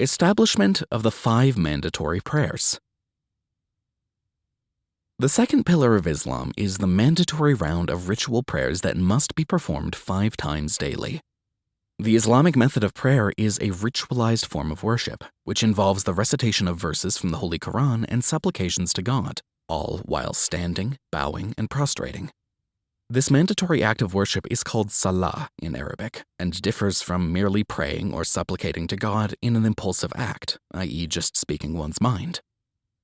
Establishment of the five mandatory prayers. The second pillar of Islam is the mandatory round of ritual prayers that must be performed five times daily. The Islamic method of prayer is a ritualized form of worship, which involves the recitation of verses from the Holy Quran and supplications to God, all while standing, bowing, and prostrating. This mandatory act of worship is called salah in Arabic and differs from merely praying or supplicating to God in an impulsive act, i.e., just speaking one's mind.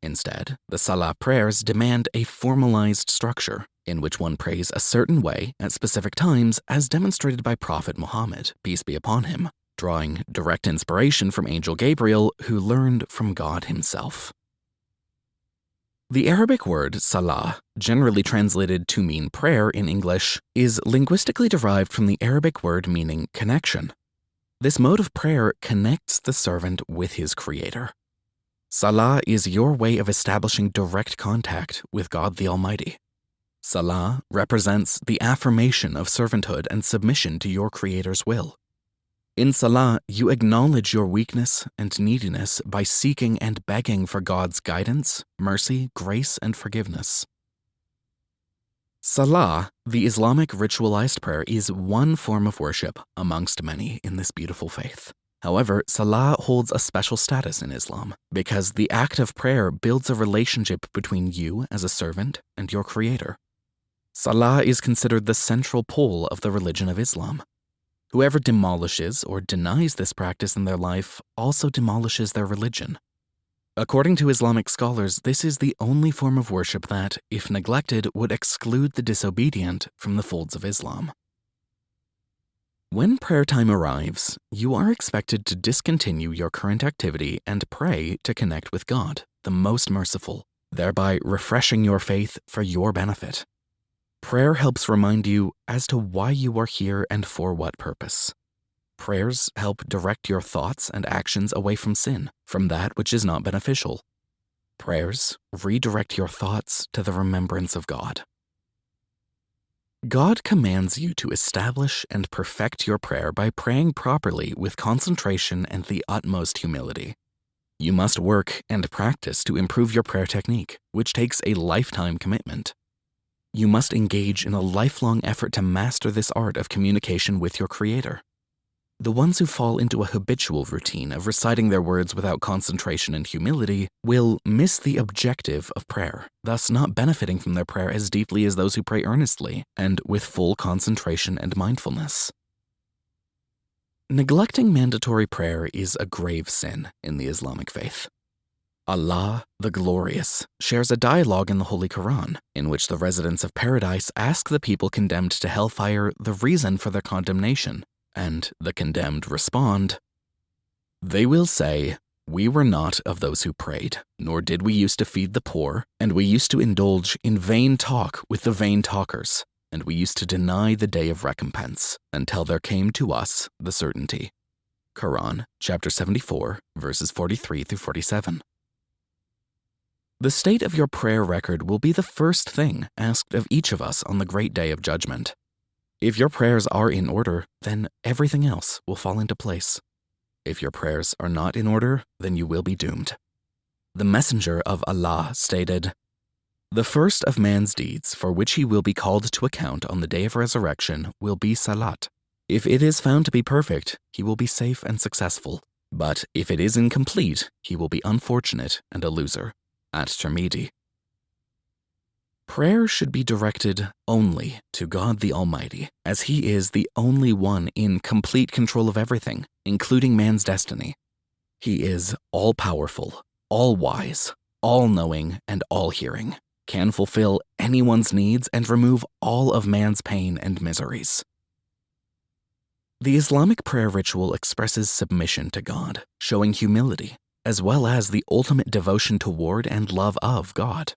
Instead, the salah prayers demand a formalized structure in which one prays a certain way at specific times as demonstrated by Prophet Muhammad, peace be upon him, drawing direct inspiration from Angel Gabriel, who learned from God himself. The Arabic word salah, generally translated to mean prayer in English, is linguistically derived from the Arabic word meaning connection. This mode of prayer connects the servant with his creator. Salah is your way of establishing direct contact with God the Almighty. Salah represents the affirmation of servanthood and submission to your Creator's will. In Salah, you acknowledge your weakness and neediness by seeking and begging for God's guidance, mercy, grace, and forgiveness. Salah, the Islamic ritualized prayer, is one form of worship amongst many in this beautiful faith. However, Salah holds a special status in Islam because the act of prayer builds a relationship between you as a servant and your Creator. Salah is considered the central pole of the religion of Islam. Whoever demolishes or denies this practice in their life also demolishes their religion. According to Islamic scholars, this is the only form of worship that, if neglected, would exclude the disobedient from the folds of Islam. When prayer time arrives, you are expected to discontinue your current activity and pray to connect with God, the most merciful, thereby refreshing your faith for your benefit. Prayer helps remind you as to why you are here and for what purpose. Prayers help direct your thoughts and actions away from sin, from that which is not beneficial. Prayers redirect your thoughts to the remembrance of God. God commands you to establish and perfect your prayer by praying properly with concentration and the utmost humility. You must work and practice to improve your prayer technique, which takes a lifetime commitment. You must engage in a lifelong effort to master this art of communication with your Creator. The ones who fall into a habitual routine of reciting their words without concentration and humility will miss the objective of prayer, thus not benefiting from their prayer as deeply as those who pray earnestly and with full concentration and mindfulness. Neglecting mandatory prayer is a grave sin in the Islamic faith. Allah, the Glorious, shares a dialogue in the Holy Quran in which the residents of paradise ask the people condemned to hellfire the reason for their condemnation, and the condemned respond, They will say, We were not of those who prayed, nor did we used to feed the poor, and we used to indulge in vain talk with the vain talkers, and we used to deny the day of recompense until there came to us the certainty. Quran, chapter 74, verses 43 through 47. The state of your prayer record will be the first thing asked of each of us on the great day of judgment. If your prayers are in order, then everything else will fall into place. If your prayers are not in order, then you will be doomed. The Messenger of Allah stated, The first of man's deeds for which he will be called to account on the day of resurrection will be salat. If it is found to be perfect, he will be safe and successful. But if it is incomplete, he will be unfortunate and a loser at Tirmidhi. Prayer should be directed only to God the Almighty, as He is the only one in complete control of everything, including man's destiny. He is all powerful, all wise, all knowing, and all hearing, can fulfill anyone's needs and remove all of man's pain and miseries. The Islamic prayer ritual expresses submission to God, showing humility, as well as the ultimate devotion toward and love of God.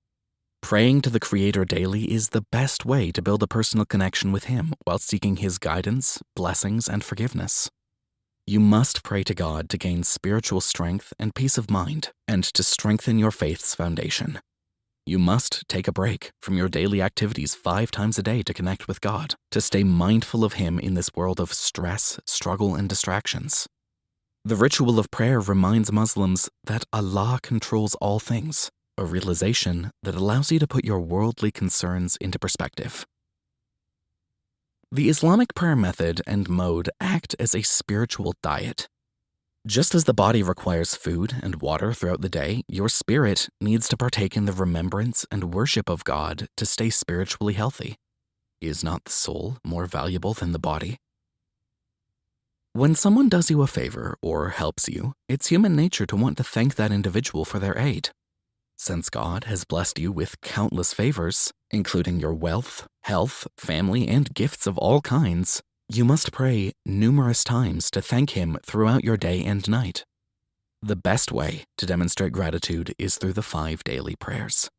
Praying to the Creator daily is the best way to build a personal connection with Him while seeking His guidance, blessings, and forgiveness. You must pray to God to gain spiritual strength and peace of mind and to strengthen your faith's foundation. You must take a break from your daily activities five times a day to connect with God, to stay mindful of Him in this world of stress, struggle, and distractions. The ritual of prayer reminds Muslims that Allah controls all things, a realization that allows you to put your worldly concerns into perspective. The Islamic prayer method and mode act as a spiritual diet. Just as the body requires food and water throughout the day, your spirit needs to partake in the remembrance and worship of God to stay spiritually healthy. Is not the soul more valuable than the body? When someone does you a favor or helps you, it's human nature to want to thank that individual for their aid. Since God has blessed you with countless favors, including your wealth, health, family, and gifts of all kinds, you must pray numerous times to thank Him throughout your day and night. The best way to demonstrate gratitude is through the five daily prayers.